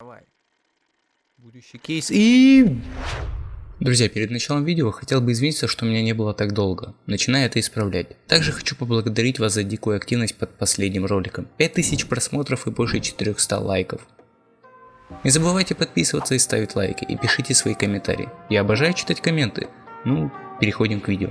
Давай. Будущий кейс и... Друзья, перед началом видео хотел бы извиниться, что меня не было так долго. Начинаю это исправлять. Также хочу поблагодарить вас за дикую активность под последним роликом. 5000 просмотров и больше 400 лайков. Не забывайте подписываться и ставить лайки, и пишите свои комментарии. Я обожаю читать комменты. Ну, переходим к видео.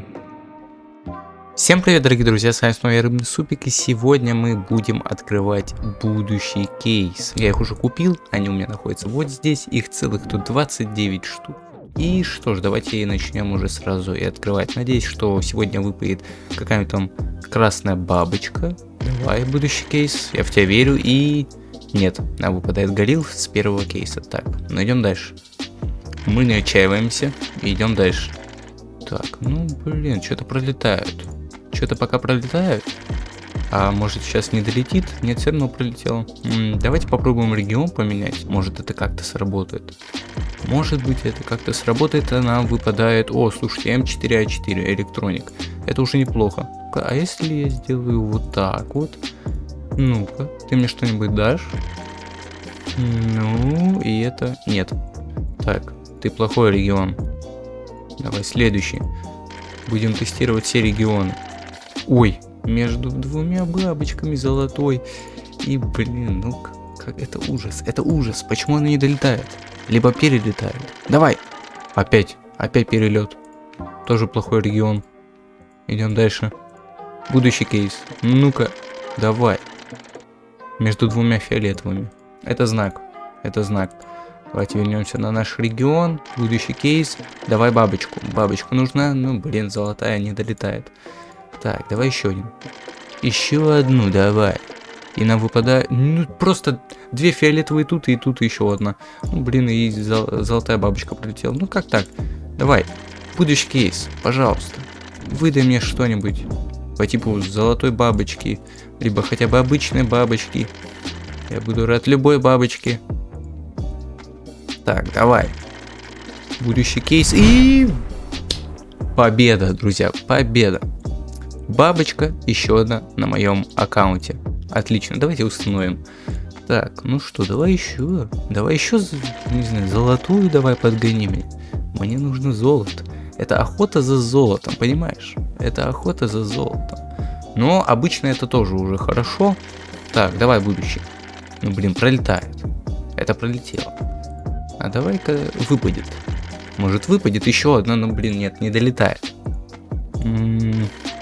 Всем привет, дорогие друзья, с вами снова я Рыбный Супик, и сегодня мы будем открывать будущий кейс. Я их уже купил, они у меня находятся вот здесь, их целых тут 29 штук. И что ж, давайте начнем уже сразу и открывать. Надеюсь, что сегодня выпадет какая-нибудь там красная бабочка. Давай, будущий кейс, я в тебя верю, и... Нет, нам выпадает Галил с первого кейса. Так, ну идем дальше. Мы не отчаиваемся, идем дальше. Так, ну блин, что-то пролетают. Что-то пока пролетают. А может сейчас не долетит? Нет, все равно пролетел. М -м, давайте попробуем регион поменять. Может это как-то сработает. Может быть это как-то сработает, а нам выпадает... О, слушайте, М4А4, электроник. Это уже неплохо. А если я сделаю вот так вот? Ну-ка, ты мне что-нибудь дашь? Ну, и это... Нет. Так, ты плохой регион. Давай следующий. Будем тестировать все регионы. Ой, между двумя бабочками золотой. И, блин, ну как это ужас. Это ужас. Почему она не долетает? Либо перелетает. Давай. Опять. Опять перелет. Тоже плохой регион. Идем дальше. Будущий кейс. Ну-ка. Давай. Между двумя фиолетовыми. Это знак. Это знак. Давайте вернемся на наш регион. Будущий кейс. Давай бабочку. Бабочка нужна. Ну, блин, золотая не долетает. Так, давай еще один. Еще одну давай. И нам выпадает... Ну, просто две фиолетовые тут и тут еще одна. Ну, блин, и зол золотая бабочка прилетела. Ну, как так? Давай. Будущий кейс, пожалуйста. Выдай мне что-нибудь по типу золотой бабочки. Либо хотя бы обычной бабочки. Я буду рад любой бабочке. Так, давай. Будущий кейс и... Победа, друзья, победа. Бабочка еще одна на моем аккаунте. Отлично, давайте установим. Так, ну что, давай еще. Давай еще, не знаю, золотую давай подгоним. Мне нужно золото. Это охота за золотом, понимаешь? Это охота за золотом. Но обычно это тоже уже хорошо. Так, давай будущий. Ну блин, пролетает. Это пролетело. А давай-ка выпадет. Может выпадет еще одна, но блин, нет, не долетает.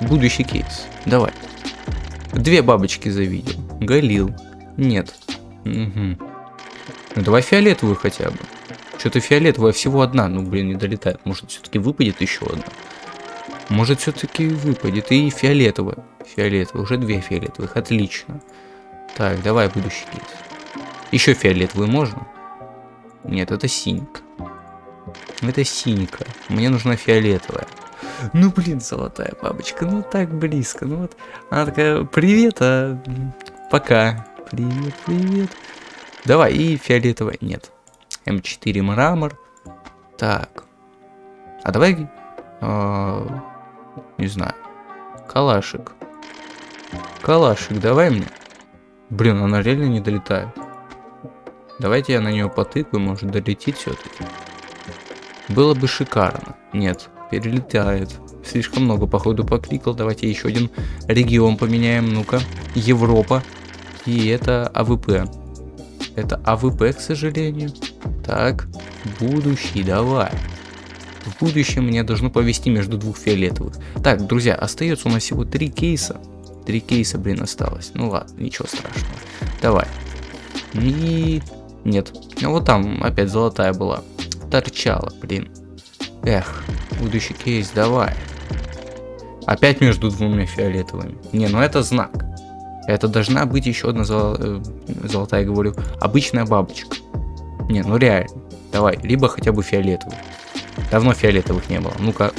Будущий кейс. Давай. Две бабочки завидел. Галил. Нет. Угу. Ну давай фиолетовую хотя бы. Что-то фиолетовая всего одна. Ну блин, не долетает. Может все-таки выпадет еще одна. Может все-таки выпадет. И фиолетовая. Фиолетовая. Уже две фиолетовых. Отлично. Так, давай будущий кейс. Еще фиолетовую можно? Нет, это синька. Это синька. Мне нужна фиолетовая. Ну, блин, золотая бабочка, ну так близко. Ну вот, она такая, привет, а пока. Привет, привет. Давай, и фиолетовая, нет. М4 мрамор. Так. А давай, э, не знаю, калашик. Калашик, давай мне. Блин, она реально не долетает. Давайте я на нее потыкаю, может долетит все-таки. Было бы шикарно. Нет, перелетает. Слишком много, походу, покликал. Давайте еще один регион поменяем. Ну-ка. Европа. И это AWP. Это AWP, к сожалению. Так, будущий, давай. В будущем мне должно повести между двух фиолетовых. Так, друзья, остается у нас всего три кейса. Три кейса, блин, осталось. Ну ладно, ничего страшного. Давай. И... Нет. Ну вот там опять золотая была. Торчала, блин. Эх, будущий кейс, давай. Опять между двумя фиолетовыми. Не, ну это знак. Это должна быть еще одна зол... Э, золотая, говорю, обычная бабочка. Не, ну реально. Давай, либо хотя бы фиолетовый. Давно фиолетовых не было. Ну-ка.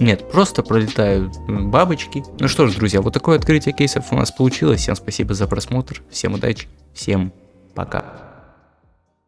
Нет, просто пролетают бабочки. Ну что ж, друзья, вот такое открытие кейсов у нас получилось. Всем спасибо за просмотр. Всем удачи. Всем пока.